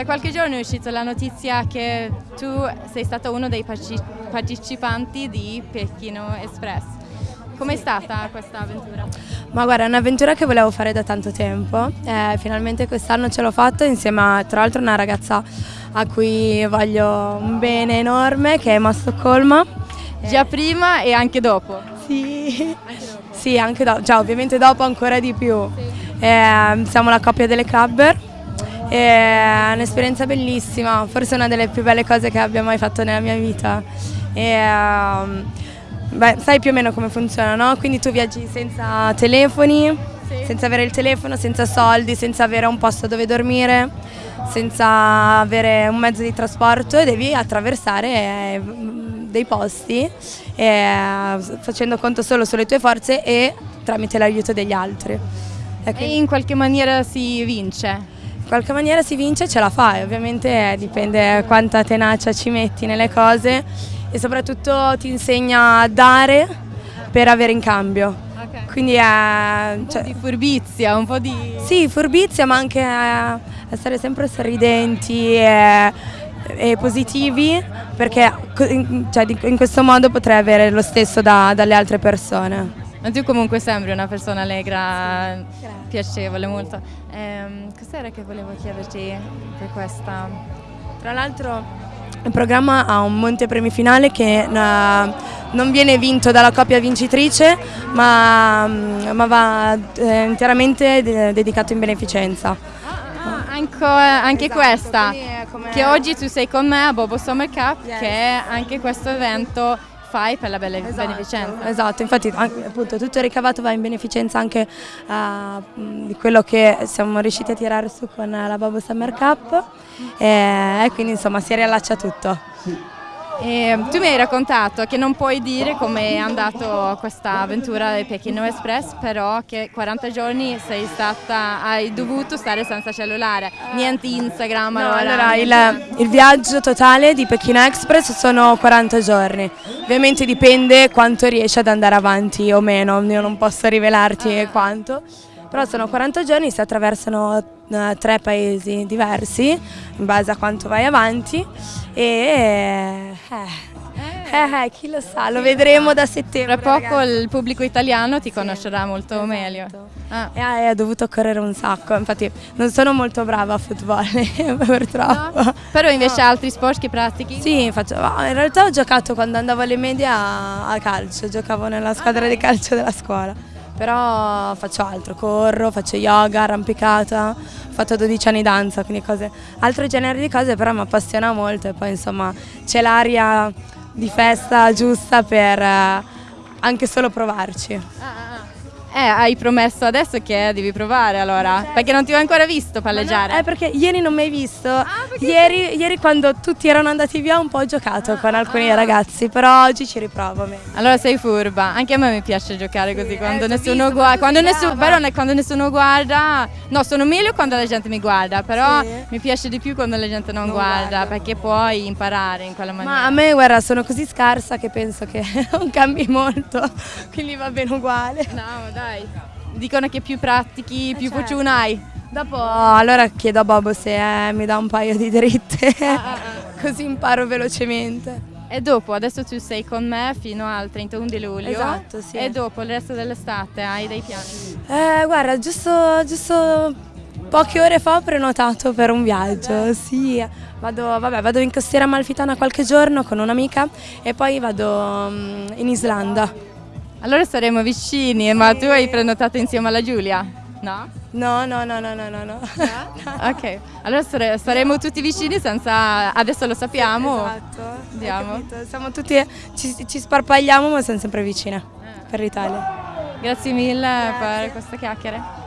Da qualche giorno è uscita la notizia che tu sei stato uno dei partecipanti di Pechino Express. Com'è stata questa avventura? Ma guarda, è un'avventura che volevo fare da tanto tempo, eh, finalmente quest'anno ce l'ho fatto insieme a tra l'altro una ragazza a cui voglio un bene enorme che è Emma Stoccolma. Già prima e anche dopo? Sì, anche dopo. sì, anche dopo, cioè, ovviamente dopo ancora di più. Sì. Eh, siamo la coppia delle clubber, è un'esperienza bellissima, forse una delle più belle cose che abbia mai fatto nella mia vita. E, um, beh, sai più o meno come funziona, no? Quindi tu viaggi senza telefoni, sì. senza avere il telefono, senza soldi, senza avere un posto dove dormire, senza avere un mezzo di trasporto e devi attraversare eh, dei posti eh, facendo conto solo sulle tue forze e tramite l'aiuto degli altri. E in qualche maniera si vince? In qualche maniera si vince e ce la fai, ovviamente dipende quanta tenacia ci metti nelle cose e soprattutto ti insegna a dare per avere in cambio. Okay. Quindi è... Un cioè, po' di furbizia, un po' di... Sì, furbizia ma anche essere sempre sorridenti e, e positivi perché cioè, in questo modo potrei avere lo stesso da, dalle altre persone. Ma tu comunque sembri una persona allegra, Grazie. piacevole molto. Ehm, cos'era che volevo chiederti per questa? Tra l'altro il programma ha un montepremi finale che uh, non viene vinto dalla coppia vincitrice ma, mm, ma va eh, interamente de dedicato in beneficenza. Ah, anche, anche esatto, questa, che oggi tu sei con me a Bobo Summer Cup, yes. che è anche questo evento fai per la bella esatto, beneficenza. Esatto, infatti anche, appunto, tutto il ricavato va in beneficenza anche uh, di quello che siamo riusciti a tirare su con la Bobo Summer Cup e, e quindi insomma si riallaccia tutto. E tu mi hai raccontato che non puoi dire come è andata questa avventura del Pechino Express, però che 40 giorni sei stata, hai dovuto stare senza cellulare, niente Instagram. No, allora, il, il, viaggio totale di Pechino Express sono 40 giorni, ovviamente dipende quanto riesci ad andare avanti o meno, io non posso rivelarti ah. quanto però sono 40 giorni, si attraversano uh, tre paesi diversi in base a quanto vai avanti e eh, eh, eh chi lo sa, lo vedremo da settembre. Tra poco ragazzi. il pubblico italiano ti conoscerà molto esatto. meglio. Ah. E hai dovuto correre un sacco, infatti non sono molto brava a football purtroppo. No, però invece no. altri sport che pratichi? Sì, faccio, in realtà ho giocato quando andavo alle medie a, a calcio, giocavo nella squadra ah, di calcio della scuola però faccio altro, corro, faccio yoga, arrampicata, ho fatto 12 anni danza, quindi cose, altro genere di cose però mi appassiona molto e poi insomma c'è l'aria di festa giusta per eh, anche solo provarci. Eh, hai promesso adesso che devi provare allora, certo. perché non ti ho ancora visto palleggiare. No, eh, perché ieri non mi hai visto. Ah, ieri, ieri, quando tutti erano andati via un po' ho giocato ah, con alcuni ah. ragazzi, però oggi ci riprovo. Meglio. Allora sei furba, anche a me mi piace giocare così, sì, quando, eh, nessuno guarda, quando, nessuno, però, quando nessuno guarda, no sono meglio quando la gente mi guarda, però sì. mi piace di più quando la gente non, non guarda, guarda, perché puoi imparare in quella maniera. Ma a me guarda sono così scarsa che penso che non cambi molto, quindi va bene uguale. No, dai dai. Dicono che più pratichi, più certo. fortuna hai. Dopo allora chiedo a Bobo se eh, mi dà un paio di dritte, ah, ah, ah. così imparo velocemente. E dopo, adesso tu sei con me fino al 31 di luglio. Esatto, sì. E dopo il resto dell'estate hai dei piani? Eh, guarda, giusto, giusto poche ore fa ho prenotato per un viaggio, sì. Vado, vabbè, vado in costiera amalfitana qualche giorno con un'amica e poi vado um, in Islanda. Allora saremo vicini, ma tu hai prenotato insieme alla Giulia? No? No, no, no, no, no, no. no. ok, allora sare saremo tutti vicini senza... adesso lo sappiamo. Esatto, andiamo. Siamo tutti, ci, ci, sparpagliamo ma siamo sempre vicine eh. per l'Italia. Grazie mille Grazie. per questa chiacchiere.